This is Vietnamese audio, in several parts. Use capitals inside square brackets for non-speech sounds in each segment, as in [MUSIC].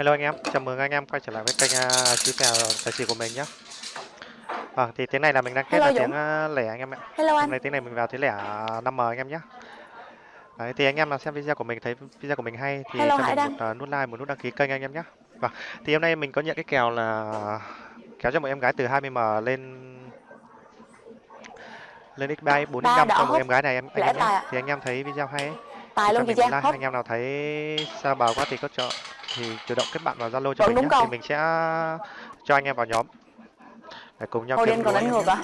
Hello anh em, chào mừng anh em quay trở lại với kênh uh, chú kèo tài xỉu của mình nhé. Vâng, thì tiếng này là mình đang kết Hello là Dũng. tiếng uh, lẻ anh em ạ. Hello Hôm anh. nay tiếng này mình vào tiếng lẻ 5M anh em nhé. Đấy, thì anh em nào xem video của mình thấy video của mình hay thì Hello cho mình một uh, nút like, một nút đăng ký kênh anh em nhé. Vâng, thì hôm nay mình có nhận cái kèo là kéo cho một em gái từ 20M lên lên x 3 45 Ba đỏ cho một em gái này em anh em nhé. Thì anh em thấy video hay ấy, Tài luôn chị Trang. like. Anh em nào thấy xa bờ quá thì có cho thì chủ động kết bạn vào Zalo cho Vẫn mình đúng nhé. câu. Thì mình sẽ cho anh em vào nhóm để cùng nhau Hồi kiếm đen còn đánh ngược nhé. à?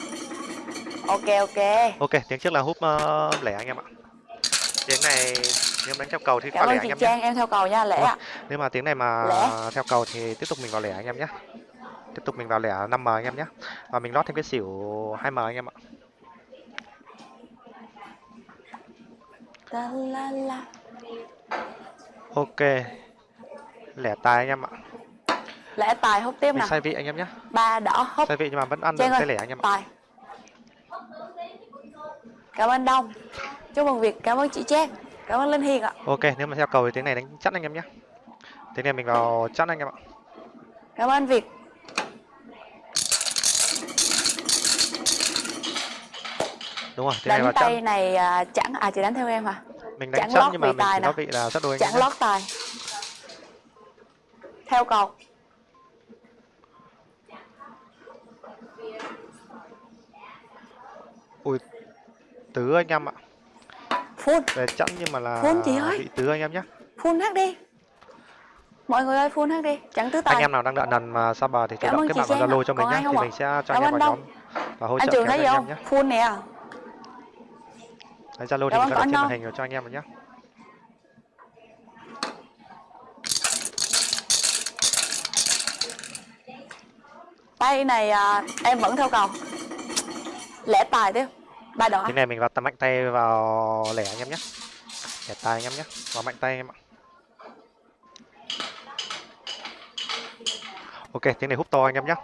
Ok ok. Ok, tiếng trước là húp uh, lẻ anh em ạ. Tiếng này nếu đánh theo cầu thì qua lẻ anh chị em nhé. Trang em theo cầu nha Vâng. ạ. Nếu mà tiếng này mà Lẻ. theo cầu thì tiếp tục mình vào lẻ anh em nhé. Tiếp tục mình vào lẻ 5M anh em nhé. Và mình lót thêm cái xỉu 2M anh em ạ. La la la. Ok. Lẻ tài anh em ạ. Lễ tài hút tiếp Mình nè. sai vị anh em nhé. Ba đỏ hút. Sai vị nhưng mà vẫn ăn được Trang cái ơi. lẻ anh em ạ. Tài. Cảm ơn Đông. Chúc mừng Việt. Cảm ơn chị Trang. Cảm ơn Linh Hiền ạ. Ok, nếu mà theo cầu thì tiếng này đánh chắc anh em nhé. Tiếng này mình vào chắc anh em ạ. Cảm ơn Việt. Đúng rồi, này Đánh vào chắc. tay này à, chẳng à chị đánh theo em hả? Mình đánh chẳng chắc lót nhưng mà mình tài có vị là chắc đôi Chẳng lót tài. Theo cầu. Ui, tứ anh em ạ. Full. Về chẵn nhưng mà là Full chị ơi. vị tứ anh em nhé. Full hát đi. Mọi người ơi full hát đi. Chẳng tứ tài. Anh em nào đang đợi lần mà xa bờ thì chủ động kết bạn vào Zalo cho mình nhé. Thì mình sẽ cho anh em vào nhóm và hỗ Anh trợ Trường kéo thấy gì anh không? em nhé. Full nè. Đấy, Zalo thì mình có trên anh màn hình rồi cho anh em rồi nhé. Tay này à, em vẫn theo cầu. Lẻ tài tiếp. Ba đỏ. Thế này mình vào tầm mạnh tay vào lẻ anh em nhé. Lẻ tài anh em nhé. Vào mạnh tay em ạ. Ok, tiếng này húp to anh em nhé.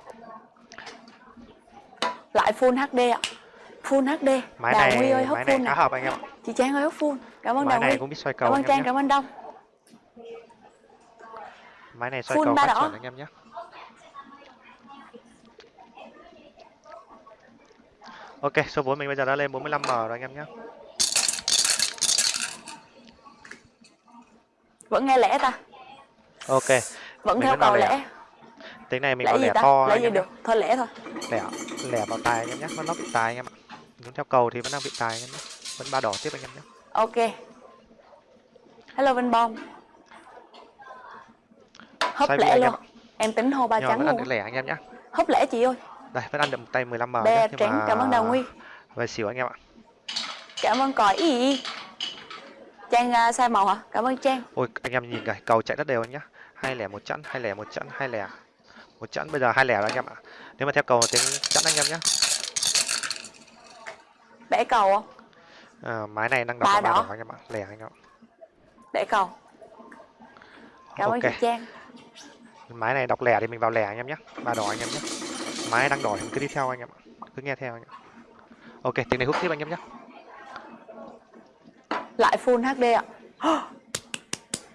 Lại full HD ạ. Full HD. Máy Đào này Huy ơi hút máy này full khá nè. hợp anh em ạ. Chị Trang ơi hút full. Cảm ơn Máy Đào này Huy. cũng biết xoay cầu Cảm ơn Trang, nhé. cảm ơn Đông. Máy này xoay Full cầu ba đỏ. anh em nhé. Ok, số vốn mình bây giờ đã lên 45M rồi anh em nhé. Vẫn nghe lẻ ta. Ok, Vẫn Mình theo cầu lẻ. lẻ. tiếng này mình Lẻ vào lẻ ta? to Lẻ gì nhé. được. Thôi lẻ thôi. Lẻ lẻ vào tài anh em nhé. Vẫn nó bị tài anh em ạ. Muốn theo cầu thì vẫn đang bị tài anh em nhé. Vẫn ba đỏ tiếp anh em nhé. Ok. Hello Vinh Bom. Hấp lẻ em luôn. Em tính hô ba trắng luôn. lẻ anh em nhé. Hấp lẻ chị ơi. Đây, vẫn ăn được một tay 15M Bè nhé. Nhưng trắng. mà Cảm ơn Đào Nguy. về xỉu anh em ạ. Cảm ơn còi y. Trang à, sai màu hả? Cảm ơn Trang. Ôi anh em nhìn kìa, cầu chạy rất đều anh nhá. Hai lẻ một chẵn, hai lẻ một chẵn, hai lẻ một chẵn bây giờ hai lẻ rồi anh em ạ. Nếu mà theo cầu tiếng chẵn anh em nhé. Bẻ cầu không? À, mái này đang đọc Ba đỏ. đỏ anh em ạ. Lẻ anh em ạ. Bẻ cầu. Cảm ơn Ok. chị Trang. Mái này đọc lẻ thì mình vào lẻ anh em nhé. Ba đỏ anh em nhé. Mái đang đỏ thì mình cứ đi theo anh em ạ. Cứ nghe theo anh em. Ok, tiếng này hút tiếp anh em nhé. Lại full HD ạ. [GASPS]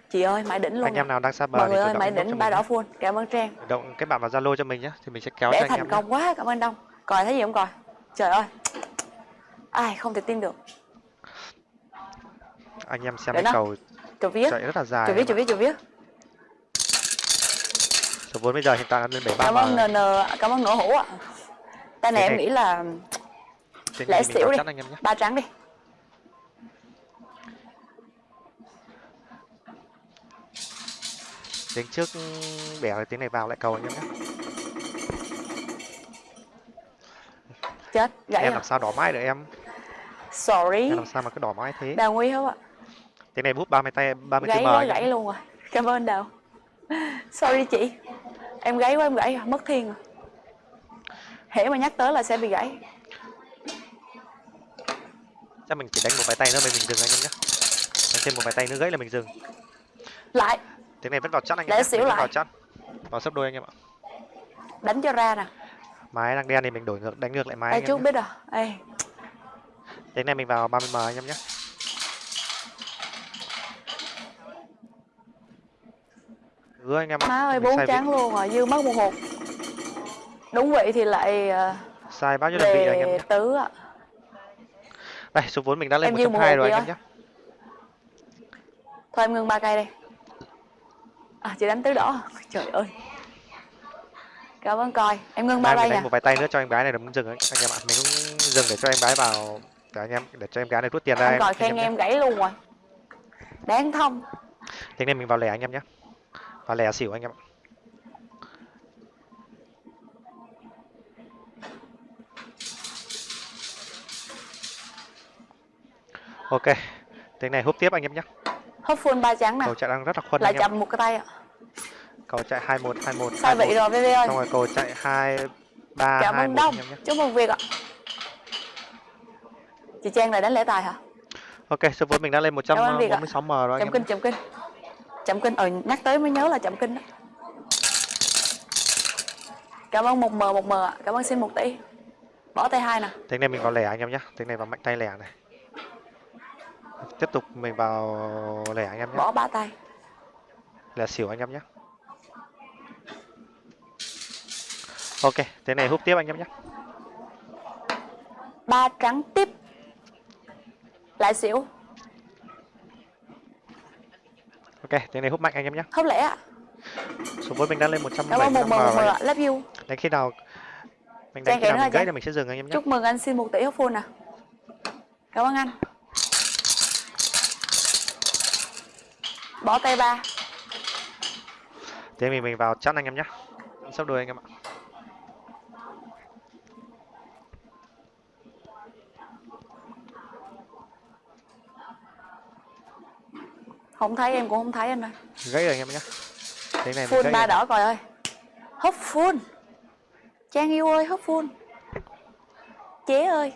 Chị ơi, mãi đỉnh luôn. Anh em nào đang xa bờ Mọi người ơi, cho đỉnh ba đỏ nhé. full. Cảm ơn Trang. Động kết bạn vào Zalo cho mình nhé thì mình sẽ kéo cho Bẻ anh thành em nhé. công quá, cảm ơn Đông. Còi thấy gì không còi? Trời ơi. Ai không thể tin được. Anh em xem Để cái nó. cầu Chủ viết. chạy rất là dài. Chủ viết, ạ. viết, chủ viết. Số vốn bây giờ hiện tại là lên 73 Cảm ơn NN, cảm ơn nổ hũ ạ. Tay này Cái em này- nghĩ là mình xỉu đi. ba trắng đi. Tiếng trước bẻ rồi tiếng này vào lại cầu anh em nhé. Chết, gãy em làm sao đỏ mãi được em Sorry. em làm sao mà cứ đỏ mãi thế Đào Nguy không ạ? tiếng này bút 30 tay 30 Gãy m gãy em. luôn rồi. Cảm ơn Đào. Sorry chị. Em gãy quá, em gãy. Mất thiên rồi. Hễ mà nhắc tới là sẽ bị gãy. chắc mình chỉ đánh một vài tay nữa mình mình dừng anh em nhé đánh thêm một vài tay nữa gãy là mình dừng Lại, tiếng này vẫn vào chắn anh em xỉu lại. vào chắn vào sấp đôi anh em ạ đánh cho ra nè. mái đang đen thì mình đổi ngược đánh ngược lại mái Ê, anh chú em nhé biết rồi. Ê, tiếng này mình vào 30 m anh em nhé Gứa anh em ạ. má ơi bốn trắng luôn rồi dư mất một hột đúng vị thì lại ờ, Sai bao nhiêu đơn vị anh em nhé. tứ ạ Đây, số vốn mình đã lên Em một 120 hộp rồi anh em nhé. thôi em ngưng ba cây đây à chị đánh tứ đỏ trời ơi cảm ơn coi em ngưng ba cây đánh một vài tay nữa cho em gái này mình dừng ấy. Anh em ạ, mình cũng dừng để cho em gái vào để anh em để cho em gái này rút tiền ra em. coi khen nhé. em gãy luôn rồi đáng thông Thế nên mình vào lẻ anh em nhé. Vào lẻ xỉu anh em ạ. Ok. Tiếng này hút tiếp anh em nhé. hấp full ba trắng nè Cầu chạy đang rất là khuân lại anh em. chậm một cái tay ạ Cầu chạy 21 21 sai vị rồi VV ơi Xong rồi cầu chạy 2 3 cảm 2 ơn 1 đông anh em nhé. chúc mừng việc ạ chị trang lại đánh lễ tài hả Ok, số vốn mình đã lên Cảm ơn Việt ạ. 146 m rồi anh chậm kinh chậm kinh chậm kinh ờ nhắc tới mới nhớ là chậm kinh đó cảm ơn một m một m ạ cảm ơn xin một tỷ bỏ tay hai nè Tiếng này mình vào lẻ anh em nhé. Tiếng này vào mạnh tay lẻ này. Tiếp tục mình vào lẻ anh em nhé. bỏ ba tay Lẻ xỉu anh em nhé. Ok, tiếng này hút tiếp anh em nhé. ba trắng tiếp lại xỉu Ok, tiếng này hút mạnh anh em nhé. hấp lẻ ạ Số vốn mình đã lên cảm ơn một 175 m rồi. love you Đánh khi nào mình đánh kể nào mình gãy thì mình sẽ dừng anh em nhé. chúc mừng anh xin một tỷ hấp full nè cảm ơn anh bỏ tay ba Thế mình mình vào chắn anh em nhé. Sắp đuôi anh em ạ. Không thấy em cũng không thấy anh ơi. Gãy rồi em nhé. Tiếng này full ba đỏ coi ơi. Hấp full. Trang yêu ơi hấp full. Chế ơi.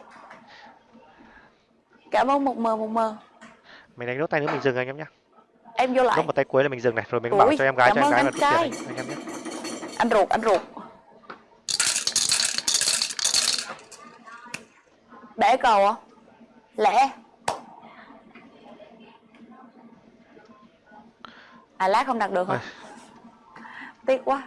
Cảm ơn một m một m Mình đánh nốt tay nữa mình dừng anh em nhé. em vô lại. Nốt một tay cuối là mình dừng này, rồi mình Ui, bảo cho em gái cho em gái là rút tiền anh, em nhé. anh ruột anh ruột. Bẻ cầu à lẻ à lát không đặt được hả? Tiếc quá